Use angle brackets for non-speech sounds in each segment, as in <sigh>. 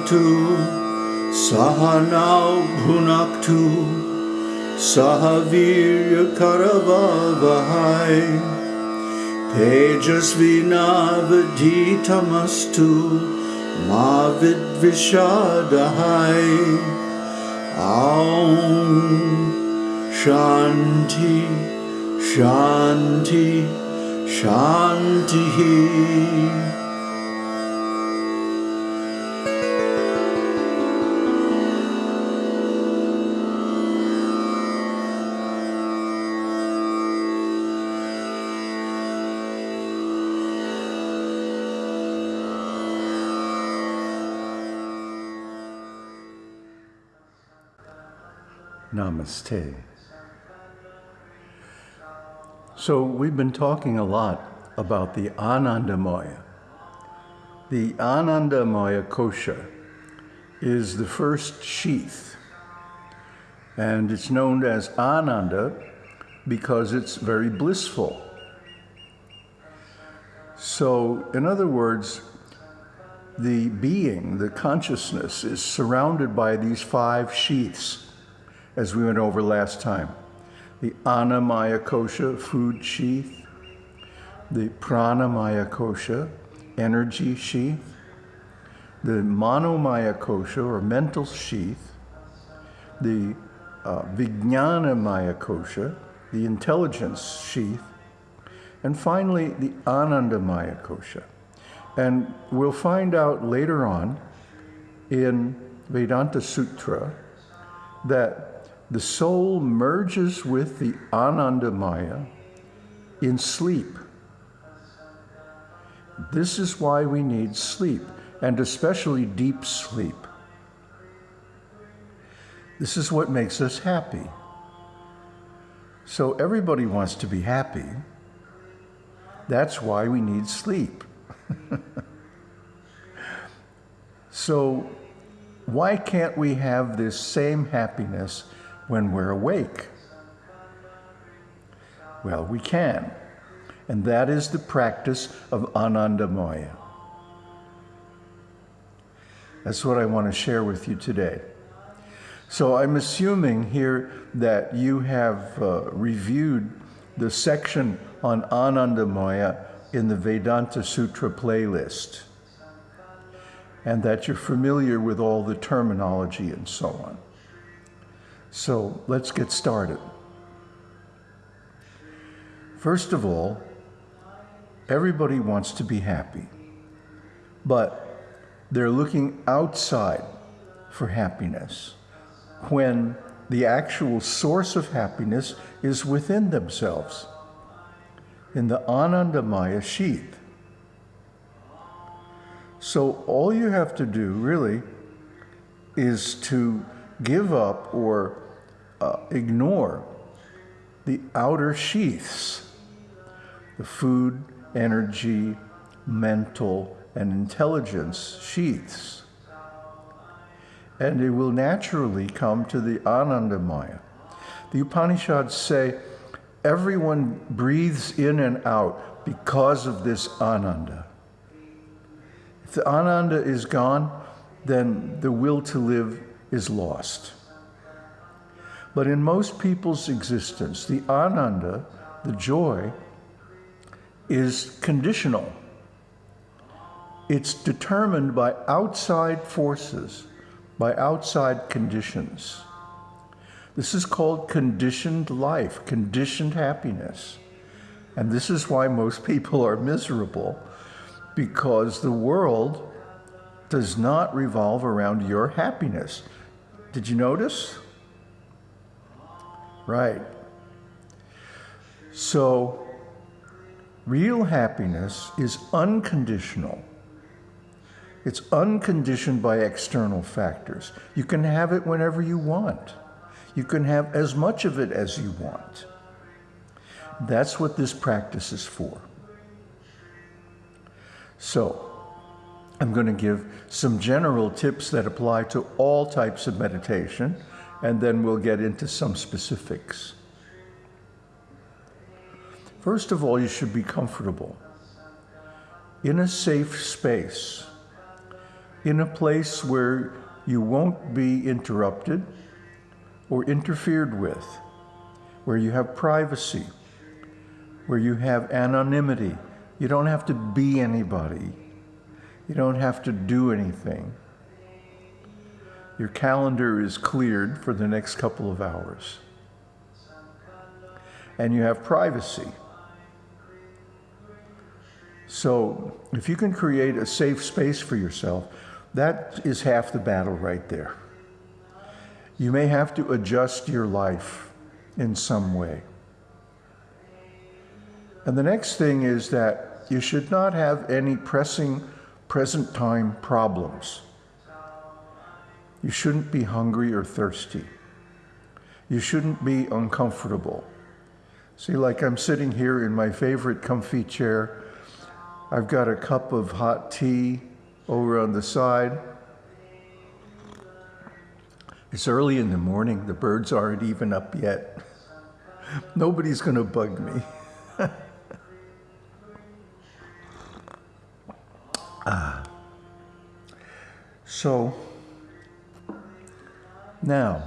भवतु सहनौ भुनक्तु सह वीर्यकरवहै तेजस्विनावधीतमस्तु मा विद्विषादहै ॐ शान्ति शान्ति शान्तिः Namaste. So, we've been talking a lot about the Anandamaya. The Anandamaya kosha is the first sheath, and it's known as Ananda because it's very blissful. So, in other words, the being, the consciousness, is surrounded by these five sheaths as we went over last time. The Annamaya Kosha, food sheath, the Pranamaya Kosha, energy sheath, the Manomaya Kosha, or mental sheath, the uh, Vijnanamaya Kosha, the intelligence sheath, and finally the Anandamaya Kosha. And we'll find out later on in Vedanta Sutra that the soul merges with the Anandamaya in sleep. This is why we need sleep, and especially deep sleep. This is what makes us happy. So everybody wants to be happy. That's why we need sleep. <laughs> so why can't we have this same happiness when we're awake? Well, we can. And that is the practice of Anandamaya. That's what I want to share with you today. So I'm assuming here that you have uh, reviewed the section on Anandamaya in the Vedanta Sutra playlist and that you're familiar with all the terminology and so on. So let's get started. First of all, everybody wants to be happy, but they're looking outside for happiness when the actual source of happiness is within themselves, in the Anandamaya sheath. So all you have to do really is to give up or uh, ignore the outer sheaths, the food, energy, mental, and intelligence sheaths. And it will naturally come to the Anandamaya. The Upanishads say everyone breathes in and out because of this Ananda. If the Ananda is gone, then the will to live is lost. But in most people's existence, the ananda, the joy, is conditional. It's determined by outside forces, by outside conditions. This is called conditioned life, conditioned happiness. And this is why most <laughs> people are miserable, because the world does not revolve around your happiness. Did you notice? Right. So, real happiness is unconditional. It's unconditioned by external factors. You can have it whenever you want. You can have as much of it as you want. That's what this practice is for. So, I'm going to give some general tips that apply to all types of meditation, and then we'll get into some specifics. First of all, you should be comfortable in a safe space in a place where you won't be interrupted or interfered with, where you have privacy, where you have anonymity. You don't have to be anybody. You don't have to do anything. Your calendar is cleared for the next couple of hours. And you have privacy. So, if you can create a safe space for yourself, that is half the battle right there. You may have to adjust your life in some way. And the next thing is that you should not have any pressing present time problems. You shouldn't be hungry or thirsty. You shouldn't be uncomfortable. See, like I'm sitting here in my favorite comfy chair. I've got a cup of hot tea over on the side. It's early in the morning. The birds aren't even up yet. <laughs> Nobody's going to bug me. <laughs> ah. So, now,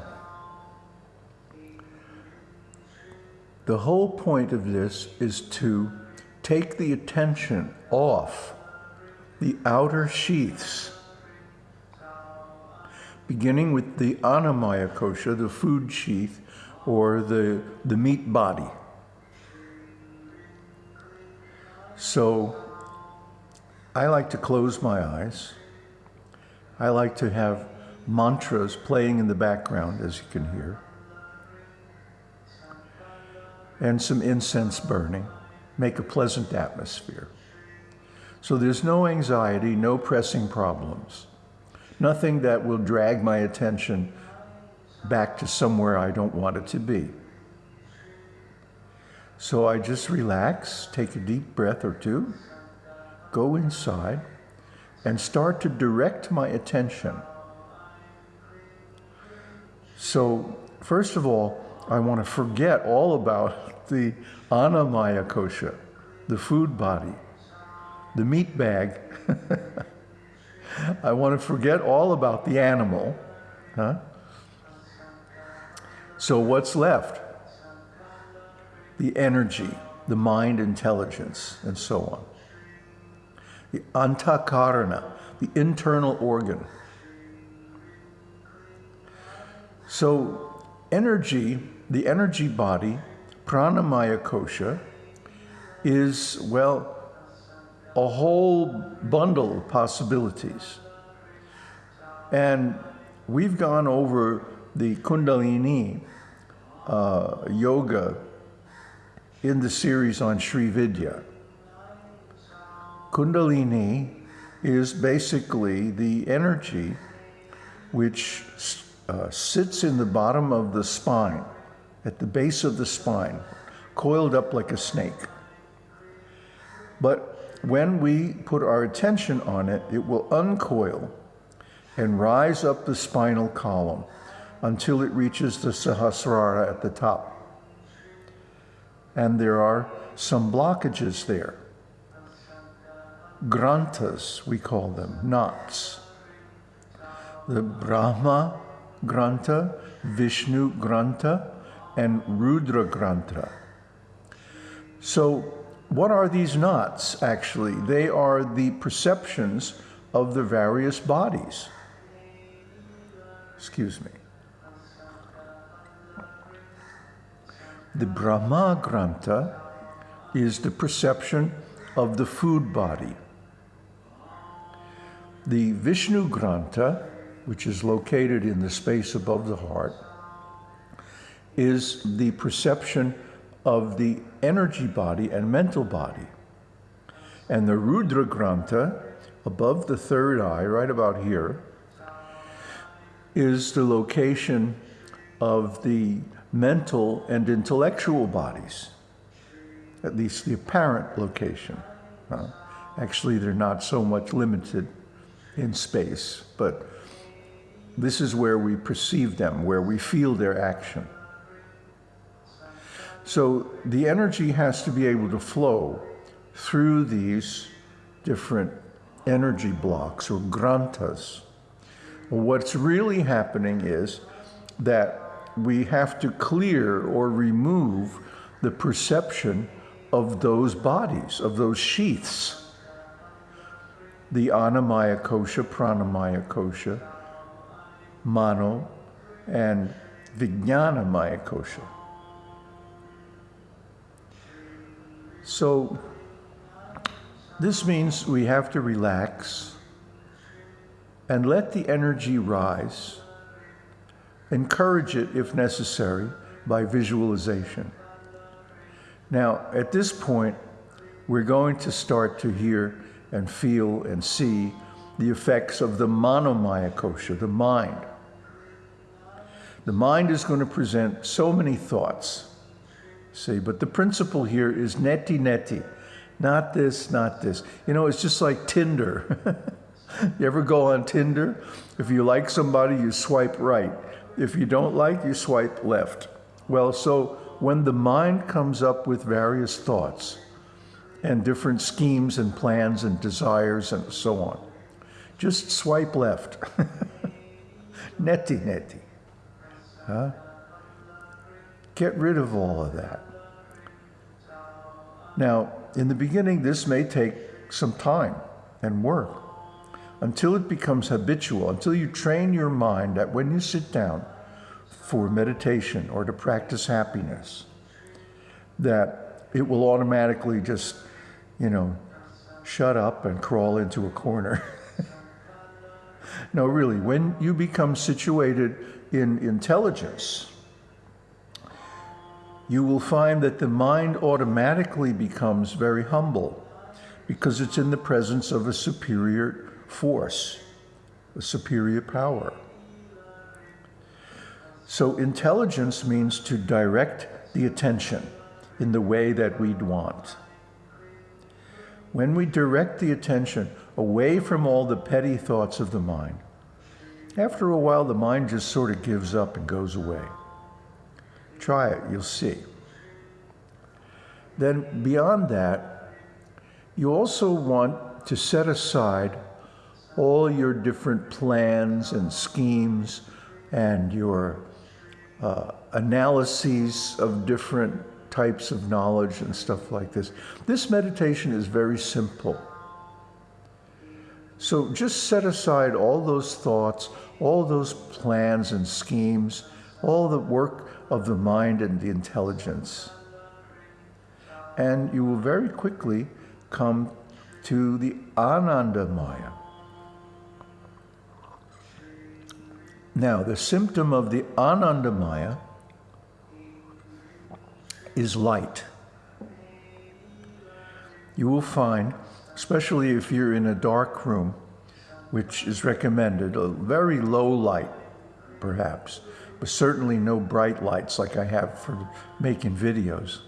the whole point of this is to take the attention off the outer sheaths, beginning with the annamaya kosha, the food sheath, or the, the meat body. So I like to close my eyes. I like to have mantras playing in the background, as you can hear, and some incense burning. Make a pleasant atmosphere. So there's no anxiety, no pressing problems, nothing that will drag my attention back to somewhere I don't want it to be. So I just relax, take a deep breath or two, go inside, and start to direct my attention. So, first of all, I want to forget all about the annamaya kosha, the food body the meat bag. <laughs> I want to forget all about the animal. Huh? So, what's left? The energy, the mind intelligence, and so on. The antakarana, the internal organ. So, energy, the energy body, pranamaya kosha, is, well, a whole bundle of possibilities. And we've gone over the Kundalini uh, yoga in the series on Sri Vidya. Kundalini is basically the energy which uh, sits in the bottom of the spine, at the base of the spine, coiled up like a snake. But when we put our attention on it, it will uncoil and rise up the spinal column until it reaches the Sahasrara at the top. And there are some blockages there. Granthas, we call them, knots. The Brahma Grantha, Vishnu Grantha, and Rudra Grantha. So what are these knots, actually? They are the perceptions of the various bodies. Excuse me. The Brahma Grantha is the perception of the food body. The Vishnu Grantha, which is located in the space above the heart, is the perception of the energy body and mental body. And the Rudra Grantha, above the third eye, right about here, is the location of the mental and intellectual bodies, at least the apparent location. Uh, actually, they're not so much limited in space, but this is where we perceive them, where we feel their action. So the energy has to be able to flow through these different energy blocks or granthas. What's really happening is that we have to clear or remove the perception of those bodies, of those sheaths. The Annamaya kosha, Pranamaya kosha, Mano, and Vijnanamaya kosha. So this means we have to relax and let the energy rise. Encourage it if necessary by visualization. Now, at this point, we're going to start to hear and feel and see the effects of the manomaya kosha, the mind. The mind is going to present so many thoughts. See, but the principle here is neti neti. Not this, not this. You know, it's just like Tinder. <laughs> you ever go on Tinder? If you like somebody, you swipe right. If you don't like, you swipe left. Well, so when the mind comes up with various thoughts and different schemes and plans and desires and so on, just swipe left. <laughs> neti neti. Huh? Get rid of all of that. Now, in the beginning, this may take some time and work until it becomes habitual, until you train your mind that when you sit down for meditation or to practice happiness, that it will automatically just, you know, shut up and crawl into a corner. <laughs> no, really, when you become situated in intelligence, you will find that the mind automatically becomes very humble because it's in the presence of a superior force, a superior power. So intelligence means to direct the attention in the way that we'd want. When we direct the attention away from all the petty thoughts of the mind, after a while the mind just sort of gives up and goes away. Try it, you'll see. Then, beyond that, you also want to set aside all your different plans and schemes and your uh, analyses of different types of knowledge and stuff like this. This meditation is very simple. So just set aside all those thoughts, all those plans and schemes, all the work of the mind and the intelligence. And you will very quickly come to the Ananda Maya. Now, the symptom of the Ananda Maya is light. You will find, especially if you're in a dark room, which is recommended, a very low light, perhaps, but certainly no bright lights like I have for making videos.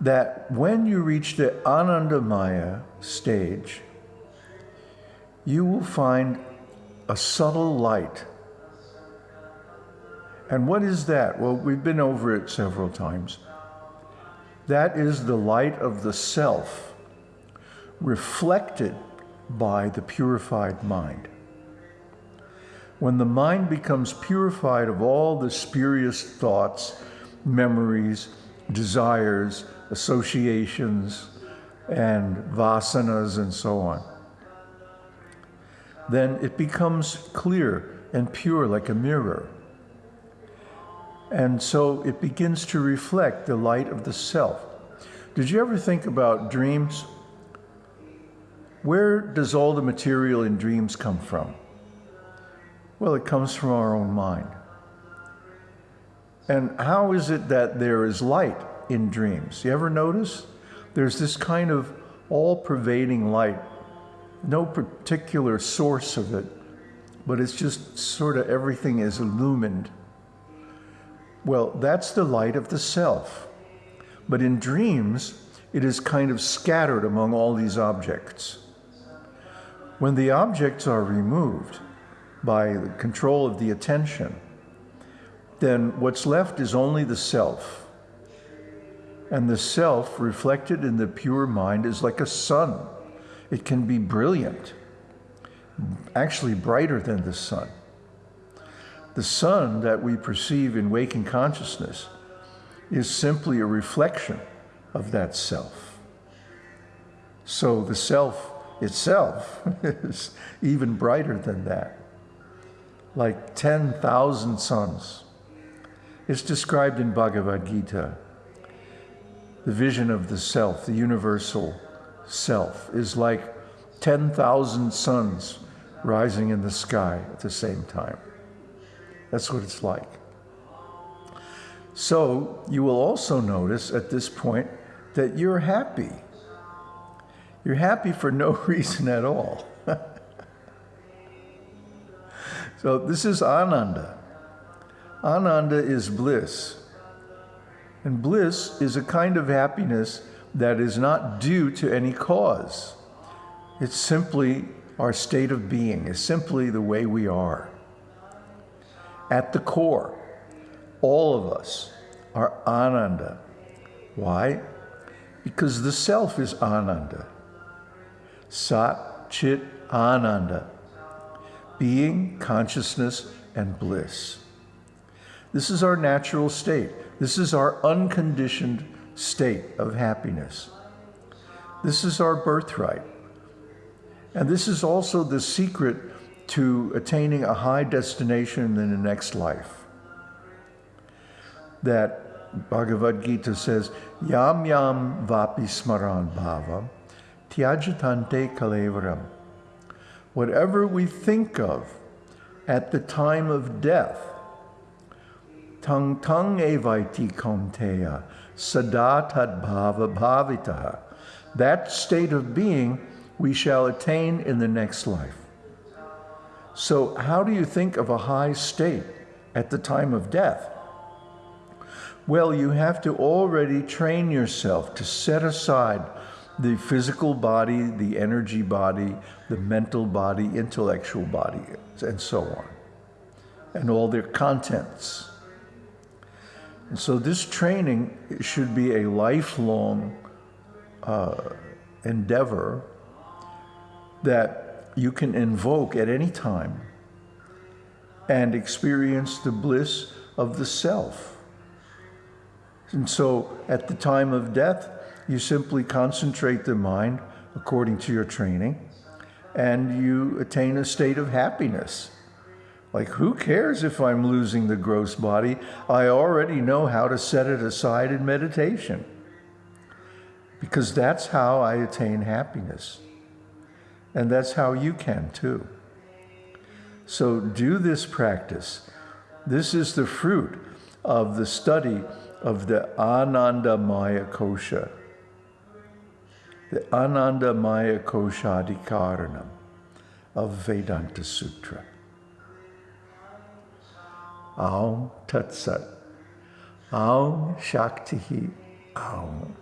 That when you reach the Anandamaya stage, you will find a subtle light. And what is that? Well, we've been over it several times. That is the light of the self reflected by the purified mind. When the mind becomes purified of all the spurious thoughts, memories, desires, associations, and vasanas, and so on, then it becomes clear and pure like a mirror. And so it begins to reflect the light of the self. Did you ever think about dreams? Where does all the material in dreams come from? Well, it comes from our own mind. And how is it that there is light in dreams? You ever notice? There's this kind of all pervading light, no particular source of it, but it's just sort of everything is illumined. Well, that's the light of the self. But in dreams, it is kind of scattered among all these objects. When the objects are removed by the control of the attention, then what's left is only the self. And the self reflected in the pure mind is like a sun It can be brilliant, actually brighter than the sun. The sun that we perceive in waking consciousness is simply a reflection of that self. So the self itself <laughs> is even brighter than that, like 10,000 suns. It's described in Bhagavad Gita. The vision of the self, the universal self, is like 10,000 suns rising in the sky at the same time. That's what it's like. So you will also notice at this point that you're happy. You're happy for no <laughs> reason at all. <laughs> so this is Ananda. Ananda is bliss. And bliss is a kind of happiness that is not due to any cause. It's simply our state of being, it's simply the way we are. At the core, all of us are Ananda. Why? Because the self is Ananda. Sat Chit Ananda. Being, consciousness, and bliss. This is our natural state. This is our unconditioned state of happiness. This is our birthright. And this is also the secret to attaining a high destination in the next life. That Bhagavad Gita says, Yam yam vapi smaran bhava, tyajatante kalevaram. Whatever we think of at the time of death, tang tang evaiti kaunteya, sadatad bhava bhavitaha. That state of being we shall attain in the next life. So, how do you think of a high state at the time of death? Well, you have to already train yourself to set aside the physical body, the energy body, the mental body, intellectual body, and so on, and all their contents. And so, this training should be a lifelong uh, endeavor that you can invoke at any time and experience the bliss of the self. And so at the time of death, you simply concentrate the mind according to your training and you attain a state of happiness. Like, who cares if I'm losing the gross body? I already know how to set it aside in meditation. Because that's how I attain happiness. And that's how you can too. So do this practice. This is the fruit of the study of the Ananda Maya Kosha, the Ananda Maya Koshadikaranam of Vedanta Sutra. Aum Tat Sat. Aum Shakti Aum.